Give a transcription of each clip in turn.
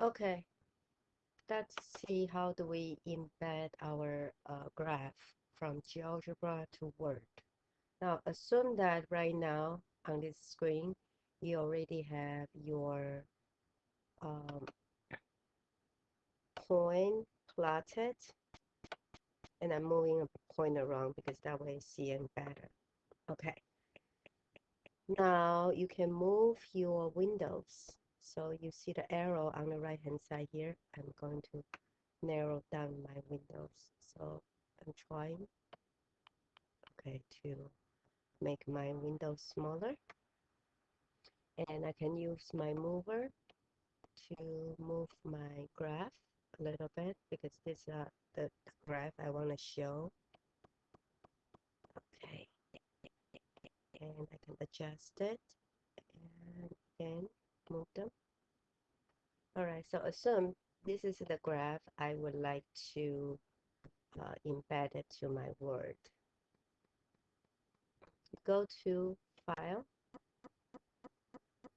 Okay, let's see how do we embed our uh, graph from GeoGebra to Word. Now, assume that right now on this screen, you already have your um, point plotted, and I'm moving a point around because that way it's seeing better. Okay. Now you can move your windows so you see the arrow on the right hand side here. I'm going to narrow down my windows. So I'm trying, okay, to make my window smaller. And I can use my mover to move my graph a little bit because this is uh, the, the graph I want to show. Okay. And I can adjust it and again them. Alright, so assume this is the graph I would like to uh, embed it to my Word. Go to File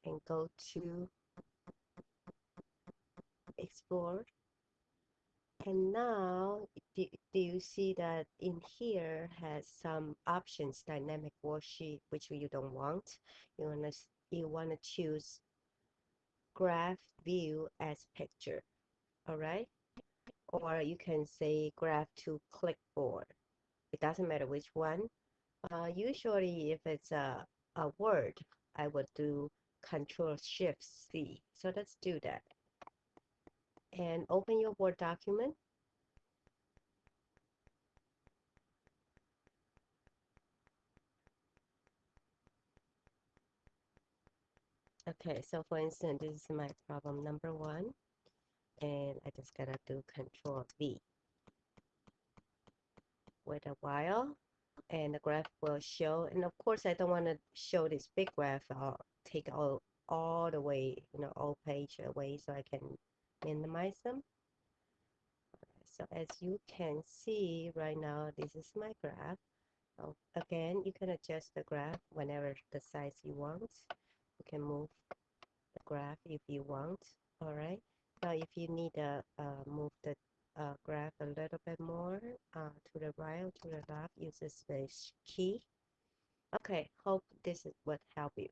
and go to Export. And now, do, do you see that in here has some options, dynamic worksheet, which you don't want. You want to you want to choose graph view as picture all right? Or you can say graph to clipboard. It doesn't matter which one. Uh, usually if it's a, a word I would do control shift C. So let's do that. And open your word document Okay, so for instance, this is my problem number one, and I just gotta do Control V. Wait a while, and the graph will show. And of course, I don't want to show this big graph. I'll take all all the way, you know, all page away so I can minimize them. So as you can see right now, this is my graph. Again, you can adjust the graph whenever the size you want you can move the graph if you want all right? Now if you need to uh, move the uh, graph a little bit more uh, to the right or to the left use the space key. Okay hope this would help you